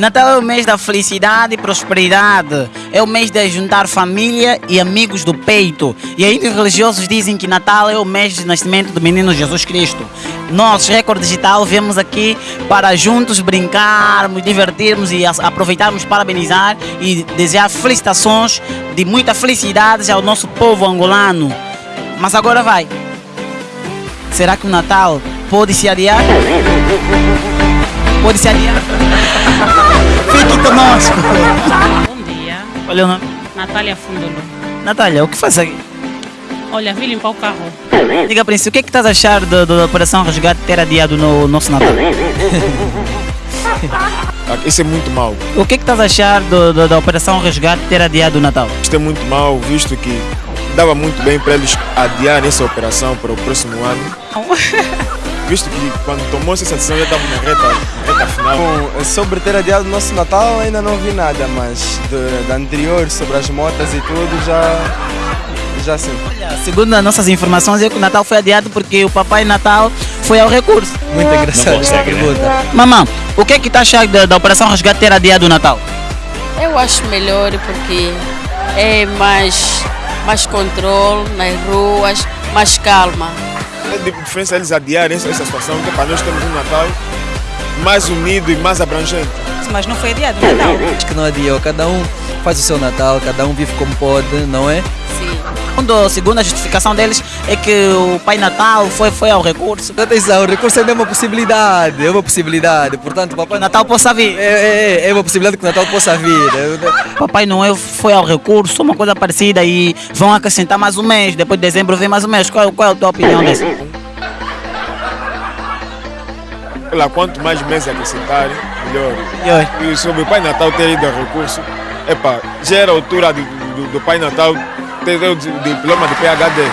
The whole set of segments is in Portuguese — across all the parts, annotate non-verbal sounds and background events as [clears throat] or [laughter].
Natal é o mês da felicidade e prosperidade. É o mês de juntar família e amigos do peito. E ainda os religiosos dizem que Natal é o mês de nascimento do menino Jesus Cristo. Nós, Record Digital, viemos aqui para juntos brincarmos, divertirmos e aproveitarmos parabenizar e desejar felicitações de muita felicidade ao nosso povo angolano. Mas agora vai. Será que o Natal pode se adiar? Pode se adiar? Fique conosco. Bom dia. Qual é o nome? Natália Fundolo. Natália, o que faz aqui? Olha, vim limpar o carro. Diga, Príncipe, o que é que estás a achar da, Operação Resgate ter adiado no nosso Natal? Isso é muito mau. O que é que estás a achar do, do, da Operação Resgate ter adiado o Natal? Isto é muito mau, visto que dava muito bem para eles adiar essa operação para o próximo ano. [laughs] Visto que quando tomou-se essa decisão já estava na reta, na reta final. Bom, sobre ter adiado o nosso Natal ainda não vi nada, mas da anterior, sobre as motas e tudo, já, já sim. Olha, segundo as nossas informações, é que o Natal foi adiado porque o Papai Natal foi ao recurso. Muito engraçado essa pergunta. Mamãe, o que é que está achando da, da Operação Resgate ter adiado o Natal? Eu acho melhor porque é mais, mais controle nas ruas, mais calma. É de diferença eles adiarem essa, situação, que para nós temos um Natal mais unido e mais abrangente. Mas não foi adiado o Natal. Acho que não adiou, cada um faz o seu Natal, cada um vive como pode, não é? Segundo, segundo a justificação deles, é que o Pai Natal foi, foi ao recurso. Atenção, o recurso ainda é uma possibilidade, é uma possibilidade, portanto, O papai Natal possa vir. é, é, é uma possibilidade que o Natal possa vir. Papai Noel foi ao recurso, uma coisa parecida, e vão acrescentar mais um mês. Depois de dezembro vem mais um mês. Qual, qual é a tua opinião disso? Olha, quanto mais meses acrescentarem, melhor. Melhor. E sobre o Pai Natal ter ido ao recurso, epa, já era a altura do, do, do Pai Natal ter o di- diploma de PHD.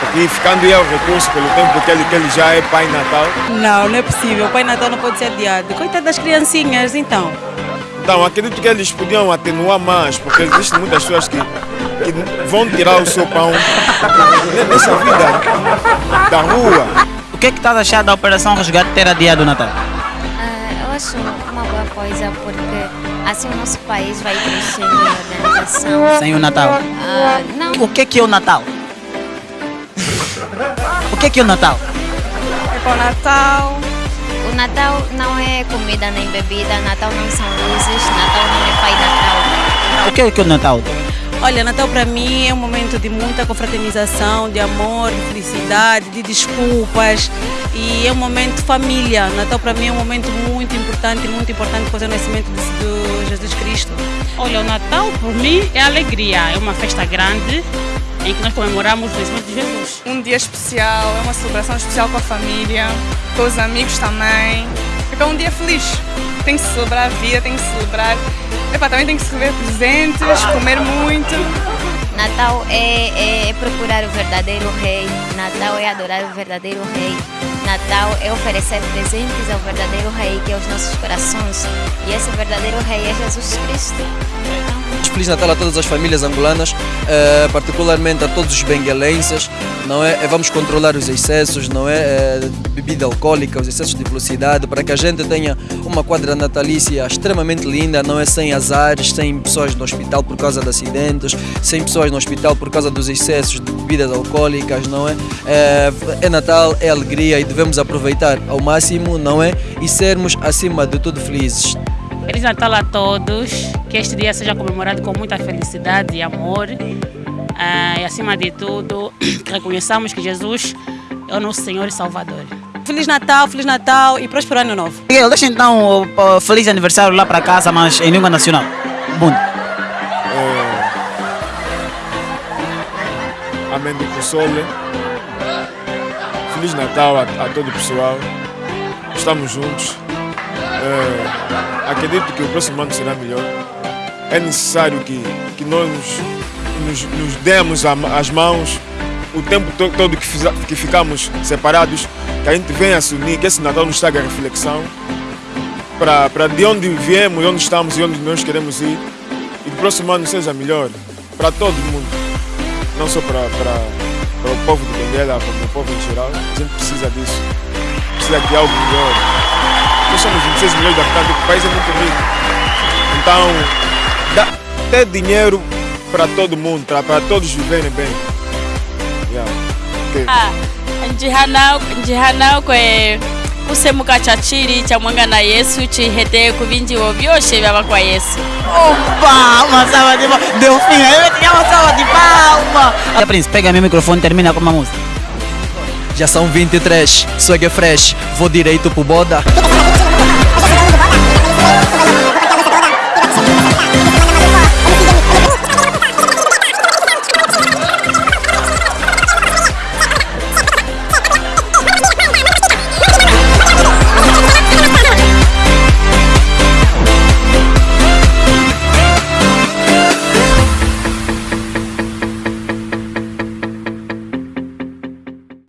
Porque ficando aí ao recurso pelo tempo que ele, que ele já é Pai Natal, Não, não é possível. O Pai Natal não pode ser adiado. Coitado das criancinhas, então. Então, acredito que eles podiam atenuar mais, porque existem muitas pessoas que, que vão tirar o seu pão [laughs] nessa vida da rua. O que é que estás a achar da Operação Resgate ter adiado o Natal? Eu acho uma boa coisa porque assim o nosso país vai crescendo em organização. Sem o Natal. Ah, não, O que é que é o Natal? O que é que é o Natal? É para o Natal. o Natal não é comida nem bebida, Natal não são luzes, Natal não é Pai Natal. O que é que é o Natal? Olha, Natal para mim é um momento de muita confraternização, de amor, de felicidade, de desculpas e é um momento de família. Natal para mim é um momento muito importante, muito importante por causa do nascimento de, de Jesus Cristo. Olha, o Natal por mim é alegria, é uma festa grande em que nós comemoramos o nascimento de Jesus. um dia especial, é uma celebração especial com a família, com os amigos também. É um dia feliz. Tem que celebrar a vida, tem que celebrar. Epá, também tem que se receber presentes, comer muito. Natal é, é procurar o verdadeiro rei, Natal é adorar o verdadeiro rei, Natal é oferecer presentes ao verdadeiro rei, que é os nossos corações. E esse verdadeiro rei é Jesus Cristo. Feliz Natal a todas as famílias angolanas, eh, particularmente a todos os benguelenses, não é? Eh, Vamos controlar os excessos, não é? Eh, Bebida alcoólica, os excessos de velocidade, para que a gente tenha uma quadra natalícia extremamente linda, não é? Sem azares, sem pessoas no hospital por causa de acidentes, sem pessoas no hospital por causa dos excessos de bebidas alcoólicas, não é? Eh, É Natal, é alegria e devemos aproveitar ao máximo, não é? E sermos, acima de tudo, felizes. Feliz Natal a todos, que este dia seja comemorado com muita felicidade e amor. Ah, e acima de tudo, [clears throat] que reconheçamos que Jesus é o nosso Senhor e Salvador. Feliz Natal, Feliz Natal e próspero ano novo. Miguel, deixa então o o feliz aniversário lá para casa, mas em língua nacional. Bom. Amém do console. Feliz Natal a, a todo o pessoal. Estamos juntos. É, acredito que o próximo ano será melhor. É necessário que, que nós nos, nos demos a- as mãos o tempo to- todo que, fiza- que ficamos separados, que a gente venha se unir, que esse Natal nos traga reflexão para de onde viemos, onde estamos e onde nós queremos ir. E que o próximo ano seja melhor para todo mundo não só para, para, para o povo de Benguela, como o povo em geral. A gente precisa disso. Precisa de algo melhor. Nós somos 26 milhões de habitantes, o país é muito rico. Então, dá, ter dinheiro para todo mundo, para, para todos viverem bem. Yeah. Okay. Ah, njihanao njihanao kwe kusemuka cha chiri cha mwanga na yesu chihete kuvinjiwo vyoshe vyava kwa yesu Opa! Uma salva palmas. A Príncipe, pega meu microfone termina com uma música. Já são 23, swag é fresh, vou direito pro boda.